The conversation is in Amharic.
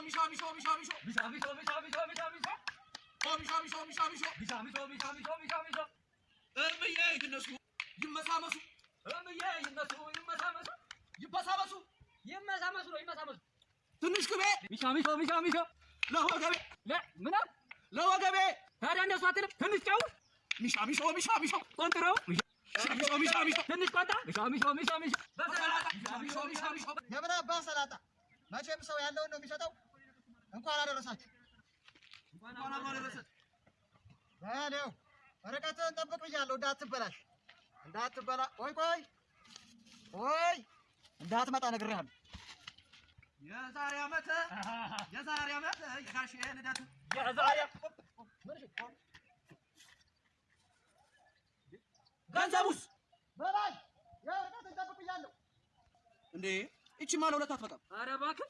ሚሻ ሚሻ ሚሻ ሚሻ ሚሻ ሚሻ ትንሽ ቅቤ ሚሻ ሚሾ ሚሻ ሚሾ ለወገቤ ለ ምን አለ? ለወገቤ ታዲያ እንደሱ አትልም? ትንሽ ጨው ሚሻ ሚሻ ቆንጥረው ሚሻ ሚሻ ሚሾ ትንሽ ቆንጣ ሚሻ ሚሾ ሚሻ ሚሾ በሰላጣ ሚሻ ሚሻ ሚሾ የምን አባ ሰላጣ መቼም ሰው ያለውን ነው የሚሰጠው። እንኳን አደረሳችሁ። እንኳን አደረሰን። በለው ርቀትህን ጠብቅ ብያለሁ፣ እንዳትበላሽ እንዳትበላ። ቆይ ቆይ ቆይ እንዳትመጣ ነግሬሃለሁ። የዛሬ ዓመት የዛሬ ዓመት የጋሼ ልደት የዛሬ ገንዘቡስ በላይ የርቀትህን ጠብቅ ብያለሁ። እንዴ ይቺማ ለሁለት አትበቃም። ኧረ እባክህ